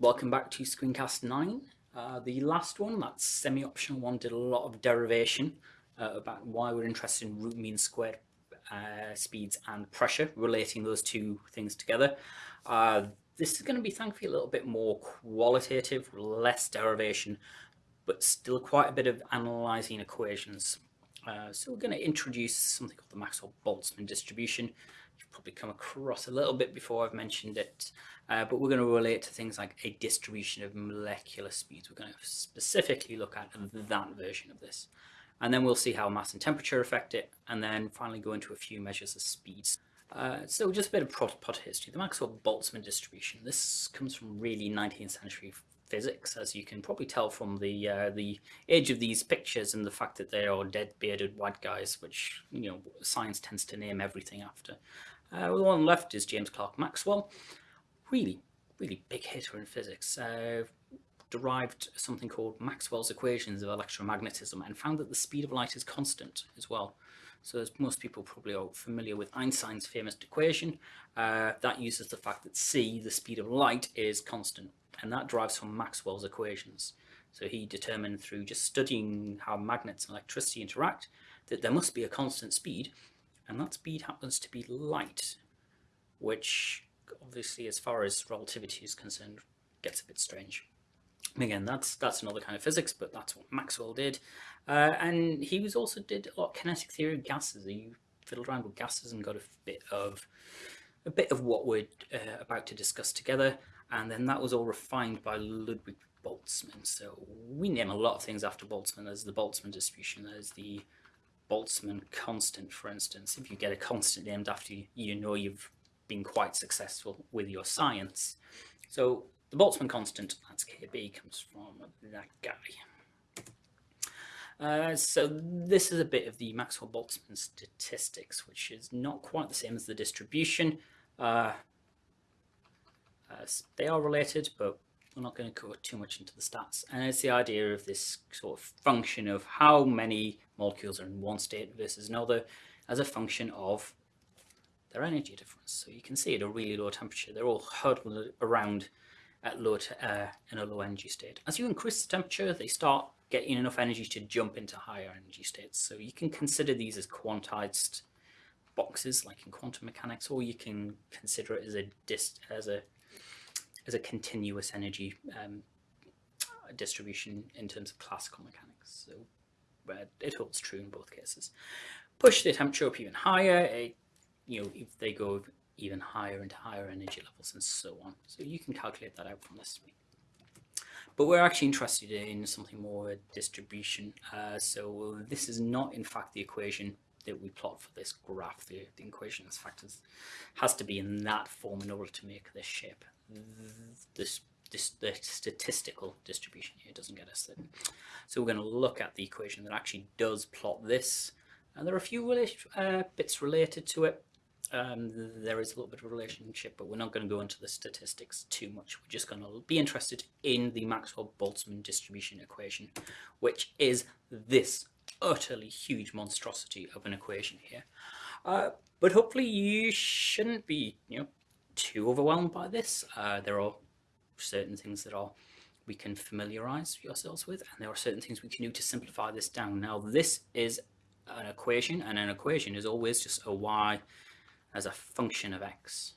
Welcome back to Screencast 9. Uh, the last one, that semi-optional one, did a lot of derivation uh, about why we're interested in root mean squared uh, speeds and pressure, relating those two things together. Uh, this is going to be thankfully a little bit more qualitative, less derivation, but still quite a bit of analysing equations. Uh, so we're going to introduce something called the Maxwell-Boltzmann distribution, probably come across a little bit before I've mentioned it, uh, but we're going to relate to things like a distribution of molecular speeds. We're going to specifically look at that version of this. And then we'll see how mass and temperature affect it, and then finally go into a few measures of speeds. Uh, so just a bit of pot, pot history. The Maxwell-Boltzmann distribution, this comes from really 19th century physics, as you can probably tell from the uh, the age of these pictures and the fact that they are dead bearded white guys, which you know science tends to name everything after. Uh, the one left is James Clerk Maxwell, really, really big hitter in physics. Uh, derived something called Maxwell's equations of electromagnetism and found that the speed of light is constant as well. So as most people probably are familiar with Einstein's famous equation, uh, that uses the fact that c, the speed of light, is constant. And that derives from Maxwell's equations. So he determined through just studying how magnets and electricity interact that there must be a constant speed and that speed happens to be light, which obviously as far as relativity is concerned gets a bit strange. Again, that's that's another kind of physics, but that's what Maxwell did. Uh, and he was also did a lot of kinetic theory of gases. He fiddled around with gases and got a bit of a bit of what we're uh, about to discuss together. And then that was all refined by Ludwig Boltzmann. So we name a lot of things after Boltzmann. There's the Boltzmann distribution. There's the Boltzmann constant, for instance, if you get a constant named after you, you know you've been quite successful with your science. So the Boltzmann constant, that's KB, comes from that guy. Uh, so this is a bit of the Maxwell-Boltzmann statistics, which is not quite the same as the distribution. Uh, uh, they are related, but we're not going to go too much into the stats. And it's the idea of this sort of function of how many molecules are in one state versus another as a function of their energy difference. So you can see at a really low temperature, they're all huddled around at low uh, in a low energy state. As you increase the temperature, they start getting enough energy to jump into higher energy states. So you can consider these as quantized boxes, like in quantum mechanics, or you can consider it as a dist as a as a continuous energy um, distribution in terms of classical mechanics. So it holds true in both cases. Push the temperature up even higher, it, you know, if they go even higher into higher energy levels and so on. So you can calculate that out from this. But we're actually interested in something more distribution. Uh, so this is not in fact the equation that we plot for this graph. The, the equation in fact is, has to be in that form in order to make this shape this, this the statistical distribution here doesn't get us there. So we're going to look at the equation that actually does plot this. And there are a few uh, bits related to it. Um, there is a little bit of relationship, but we're not going to go into the statistics too much. We're just going to be interested in the Maxwell-Boltzmann distribution equation, which is this utterly huge monstrosity of an equation here. Uh, but hopefully you shouldn't be, you know, too overwhelmed by this. Uh, there are certain things that are we can familiarize ourselves with, and there are certain things we can do to simplify this down. Now, this is an equation, and an equation is always just a y as a function of x.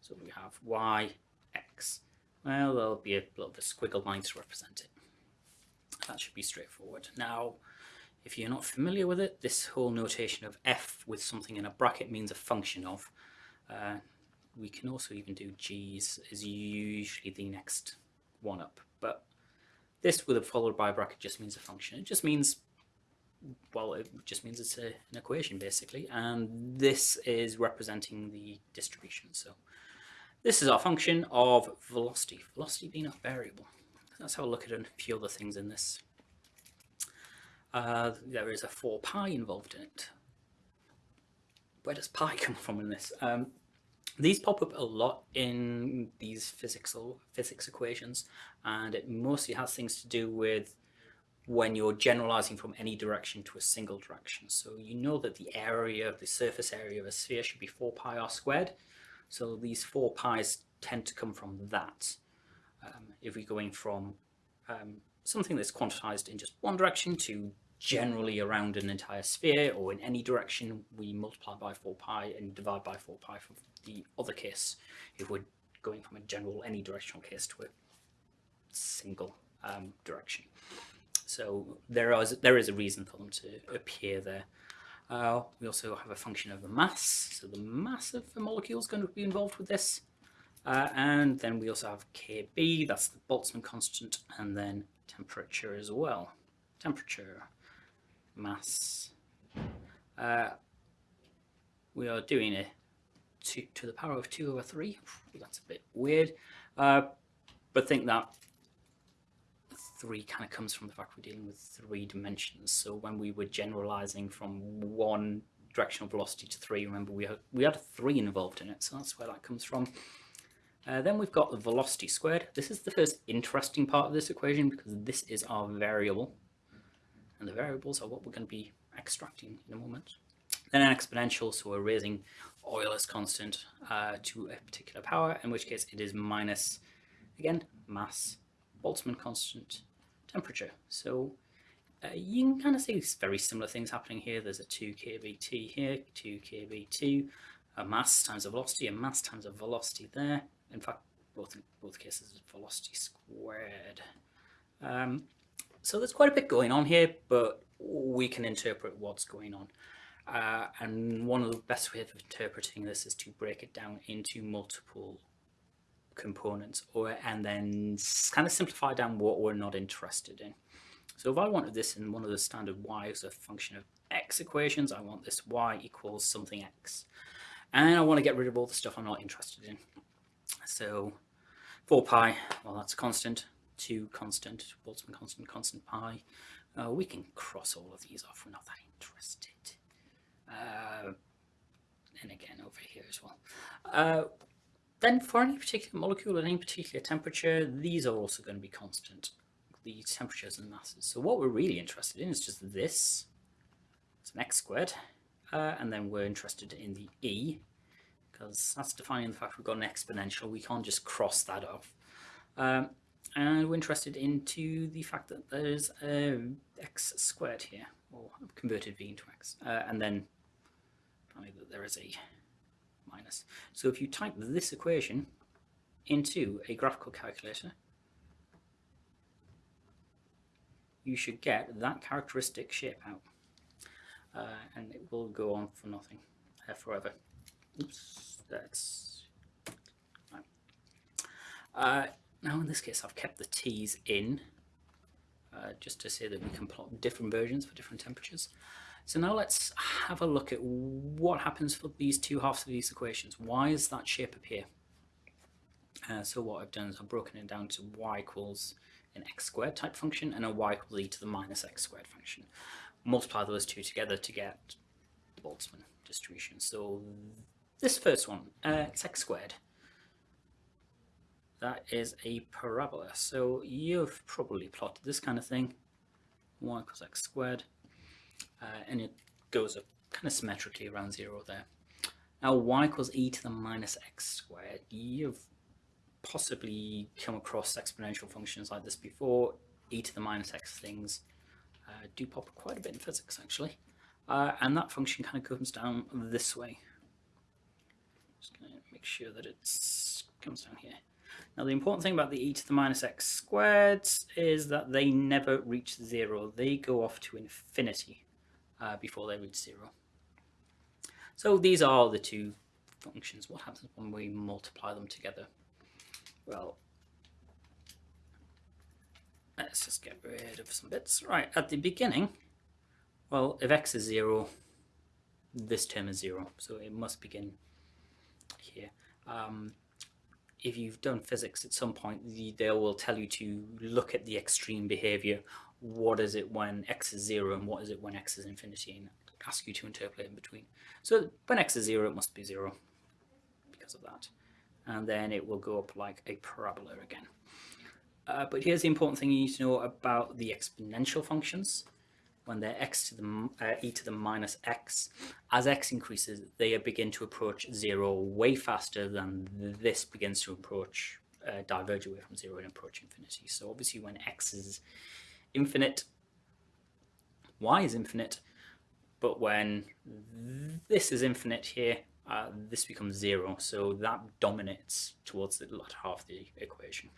So we have y, x. Well, there'll be a little bit of squiggle line to represent it. That should be straightforward. Now, if you're not familiar with it, this whole notation of f with something in a bracket means a function of. Uh, we can also even do g's is usually the next one up. But this with a followed by a bracket just means a function. It just means well it just means it's a, an equation basically. And this is representing the distribution. So this is our function of velocity velocity being a variable. Let's have a look at a few other things in this. Uh, there is a 4 pi involved in it. Where does pi come from in this? Um, these pop up a lot in these physical physics equations, and it mostly has things to do with when you're generalizing from any direction to a single direction. So you know that the area, of the surface area of a sphere should be 4 pi r squared. So these 4 pi's tend to come from that. Um, if we're going from um, something that's quantized in just one direction to generally around an entire sphere or in any direction, we multiply by 4 pi and divide by 4 pi for the other case if we're going from a general any directional case to a single um, direction. So there is, there is a reason for them to appear there. Uh, we also have a function of the mass, so the mass of the molecule is going to be involved with this. Uh, and then we also have Kb, that's the Boltzmann constant, and then temperature as well. Temperature, mass. Uh, we are doing a two to the power of 2 over 3. That's a bit weird. Uh, but think that 3 kind of comes from the fact we're dealing with three dimensions. So when we were generalizing from one directional velocity to 3, remember we had, we had a 3 involved in it, so that's where that comes from. Uh, then we've got the velocity squared. This is the first interesting part of this equation because this is our variable. And the variables are what we're going to be extracting in a moment. Then an exponential, so we're raising Euler's constant uh, to a particular power, in which case it is minus, again, mass, Boltzmann constant, temperature. So uh, you can kind of see very similar things happening here. There's a 2 kBt here, 2 kB2, a mass times a velocity, a mass times a velocity there in fact, both both cases, velocity squared. Um, so there's quite a bit going on here, but we can interpret what's going on. Uh, and one of the best ways of interpreting this is to break it down into multiple components or and then kind of simplify down what we're not interested in. So if I wanted this in one of the standard y as a function of x equations, I want this y equals something x. And I want to get rid of all the stuff I'm not interested in. So 4 pi, well that's a constant, 2 constant, Boltzmann constant, constant pi. Uh, we can cross all of these off, we're not that interested. Uh, and again over here as well. Uh, then for any particular molecule at any particular temperature, these are also going to be constant, the temperatures and masses. So what we're really interested in is just this, it's an x squared, uh, and then we're interested in the E, because that's defining the fact we've got an exponential. We can't just cross that off. Um, and we're interested into the fact that there's a x squared here, or converted v into x, uh, and then finally that there is a minus. So if you type this equation into a graphical calculator, you should get that characteristic shape out. Uh, and it will go on for nothing, uh, forever. Oops, that's uh, now in this case I've kept the t's in uh, just to say that we can plot different versions for different temperatures. So now let's have a look at what happens for these two halves of these equations. Why is that shape appear? Uh, so what I've done is I've broken it down to y equals an x squared type function and a y equals e to the minus x squared function. Multiply those two together to get the Boltzmann distribution. So this first one, uh, it's x squared. That is a parabola. So you've probably plotted this kind of thing. y equals x squared. Uh, and it goes up kind of symmetrically around zero there. Now y equals e to the minus x squared. You've possibly come across exponential functions like this before. e to the minus x things uh, do pop up quite a bit in physics actually. Uh, and that function kind of comes down this way. Just going to make sure that it comes down here. Now the important thing about the e to the minus x squared is that they never reach zero. They go off to infinity uh, before they reach zero. So these are the two functions. What happens when we multiply them together? Well, let's just get rid of some bits. Right, at the beginning, well, if x is zero, this term is zero. So it must begin here. Um, if you've done physics at some point, they will tell you to look at the extreme behavior. What is it when x is zero and what is it when x is infinity and ask you to interpolate in between. So when x is zero, it must be zero because of that. And then it will go up like a parabola again. Uh, but here's the important thing you need to know about the exponential functions when they're x to the uh, e to the minus x, as x increases, they begin to approach zero way faster than this begins to approach uh, diverge away from zero and approach infinity. So obviously when x is infinite, y is infinite, but when this is infinite here, uh, this becomes zero. So that dominates towards the latter half of the equation.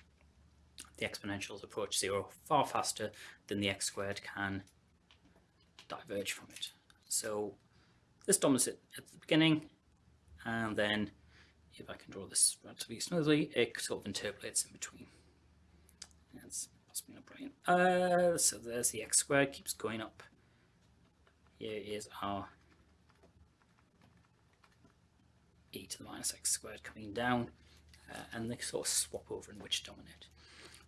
The exponentials approach zero far faster than the x squared can diverge from it. So this dominates it at the beginning, and then if I can draw this relatively smoothly, it sort of interpolates in between. That's possibly not brilliant. Uh, so there's the x squared, keeps going up. Here is our e to the minus x squared coming down, uh, and they sort of swap over in which dominate.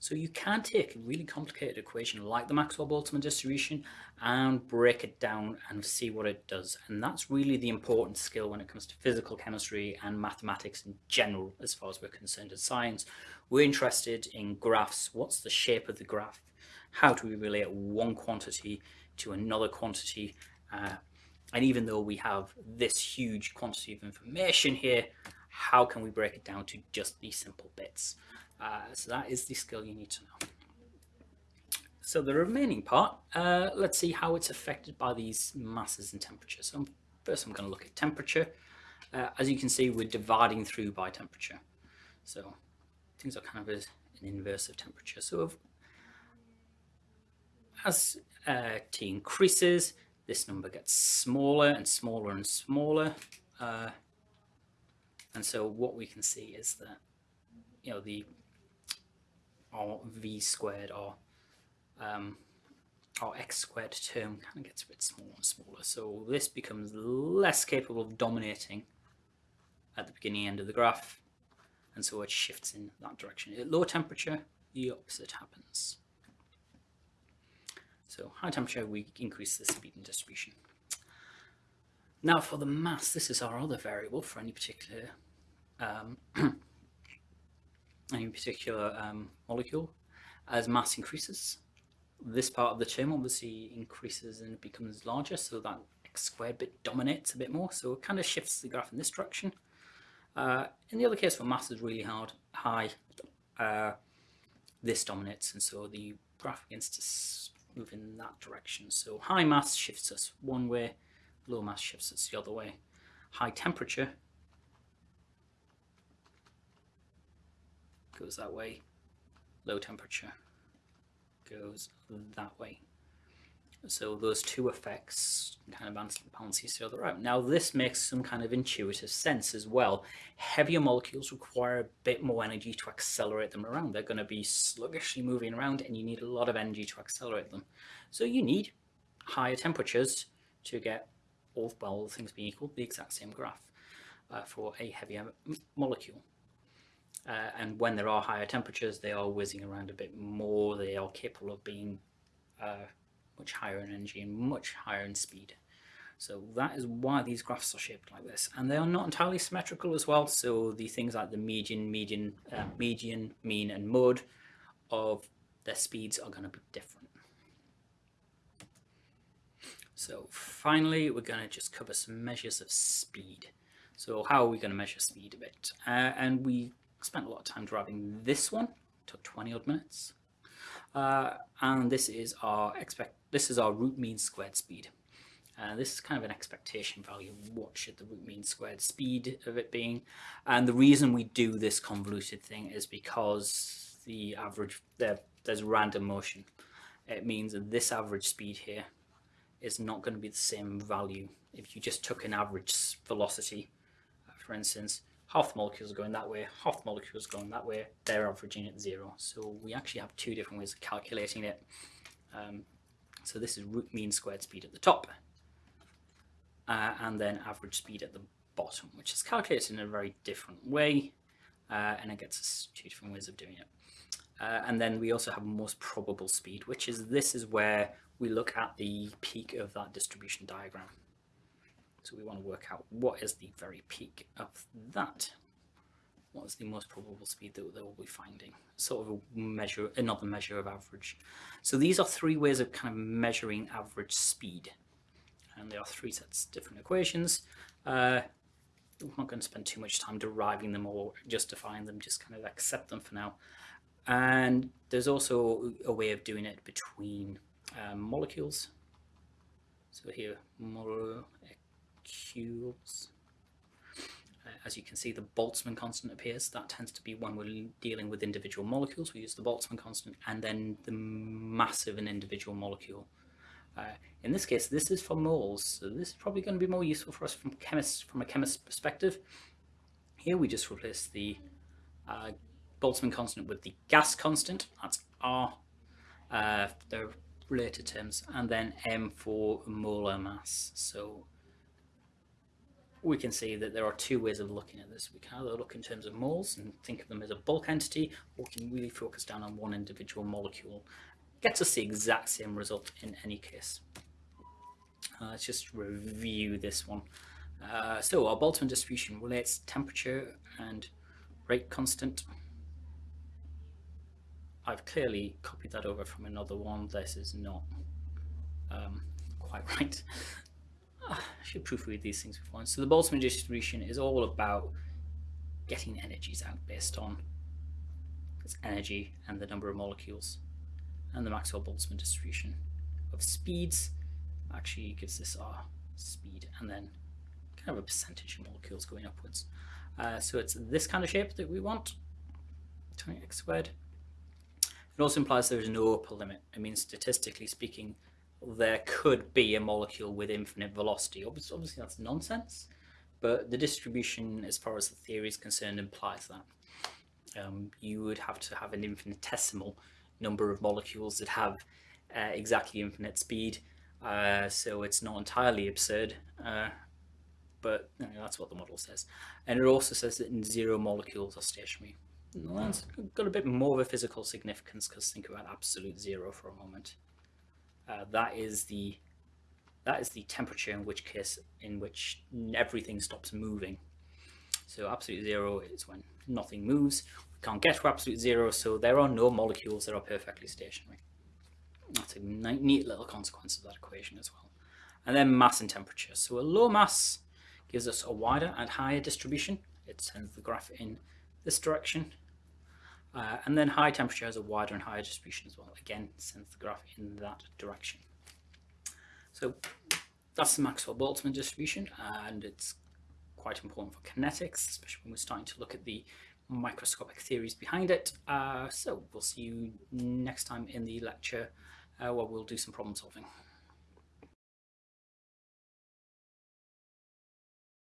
So you can take a really complicated equation like the Maxwell-Boltzmann distribution and break it down and see what it does. And that's really the important skill when it comes to physical chemistry and mathematics in general, as far as we're concerned in science. We're interested in graphs. What's the shape of the graph? How do we relate one quantity to another quantity? Uh, and even though we have this huge quantity of information here, how can we break it down to just these simple bits? Uh, so that is the skill you need to know. So the remaining part, uh, let's see how it's affected by these masses and temperature. So first I'm going to look at temperature. Uh, as you can see, we're dividing through by temperature. So things are kind of an inverse of temperature. So if, as uh, T increases, this number gets smaller and smaller and smaller. Uh, and so what we can see is that, you know, the or v squared or um, x squared term kind of gets a bit smaller and smaller. So this becomes less capable of dominating at the beginning end of the graph. And so it shifts in that direction. At low temperature, the opposite happens. So high temperature, we increase the speed and distribution. Now for the mass, this is our other variable for any particular um, any particular um, molecule, as mass increases, this part of the term obviously increases and becomes larger, so that x squared bit dominates a bit more, so it kind of shifts the graph in this direction. Uh, in the other case, where mass is really hard, high, uh, this dominates, and so the graph begins to move in that direction. So high mass shifts us one way, low mass shifts us the other way. High temperature goes that way. Low temperature goes that way. So those two effects kind of balance each other out. Now this makes some kind of intuitive sense as well. Heavier molecules require a bit more energy to accelerate them around. They're going to be sluggishly moving around and you need a lot of energy to accelerate them. So you need higher temperatures to get all, well, all things being equal, the exact same graph uh, for a heavier molecule. Uh, and when there are higher temperatures, they are whizzing around a bit more. They are capable of being uh, much higher in energy and much higher in speed. So that is why these graphs are shaped like this. And they are not entirely symmetrical as well. So the things like the median, median, uh, median, mean, and mode of their speeds are going to be different. So finally, we're going to just cover some measures of speed. So how are we going to measure speed a bit? Uh, and we spent a lot of time driving this one, took 20 odd minutes. Uh, and this is our expect this is our root mean squared speed. Uh, this is kind of an expectation value. What should the root mean squared speed of it being? And the reason we do this convoluted thing is because the average there there's random motion. It means that this average speed here is not going to be the same value if you just took an average velocity, for instance, half the molecules are going that way, half the molecules are going that way, they're averaging at zero. So we actually have two different ways of calculating it. Um, so this is root mean squared speed at the top, uh, and then average speed at the bottom, which is calculated in a very different way, uh, and it gets us two different ways of doing it. Uh, and then we also have most probable speed, which is this is where we look at the peak of that distribution diagram. So we want to work out what is the very peak of that. What is the most probable speed that they will be finding? Sort of a measure, another measure of average. So these are three ways of kind of measuring average speed. And there are three sets of different equations. Uh, we're not going to spend too much time deriving them or justifying them, just kind of accept them for now. And there's also a way of doing it between um, molecules. So here, molecules. Uh, as you can see, the Boltzmann constant appears. That tends to be when we're dealing with individual molecules. We use the Boltzmann constant and then the mass of an individual molecule. Uh, in this case, this is for moles, so this is probably going to be more useful for us from chemists, from a chemist's perspective. Here we just replace the uh, Boltzmann constant with the gas constant, that's R, uh, the related terms, and then M for molar mass. So we can see that there are two ways of looking at this. We can either look in terms of moles and think of them as a bulk entity, or we can really focus down on one individual molecule. Gets us the exact same result in any case. Uh, let's just review this one. Uh, so our Boltzmann distribution relates temperature and rate constant. I've clearly copied that over from another one. This is not um, quite right. I should proofread these things before. So the Boltzmann distribution is all about getting energies out based on its energy and the number of molecules. And the Maxwell-Boltzmann distribution of speeds actually gives this our speed and then kind of a percentage of molecules going upwards. Uh, so it's this kind of shape that we want, 20x squared. It also implies there is no upper limit. I mean, statistically speaking, there could be a molecule with infinite velocity. Obviously, obviously that's nonsense, but the distribution, as far as the theory is concerned, implies that. Um, you would have to have an infinitesimal number of molecules that have uh, exactly infinite speed, uh, so it's not entirely absurd, uh, but you know, that's what the model says. And it also says that zero molecules are stationary. And that's got a bit more of a physical significance because think about absolute zero for a moment uh, that is the that is the temperature in which case in which everything stops moving. So absolute zero is when nothing moves. We can't get to absolute zero, so there are no molecules that are perfectly stationary. That's a neat little consequence of that equation as well. And then mass and temperature. So a low mass gives us a wider and higher distribution. It sends the graph in this direction. Uh, and then high temperature has a wider and higher distribution as well. Again, sends the graph in that direction. So that's the Maxwell-Boltzmann distribution, and it's quite important for kinetics, especially when we're starting to look at the microscopic theories behind it. Uh, so we'll see you next time in the lecture uh, where we'll do some problem solving.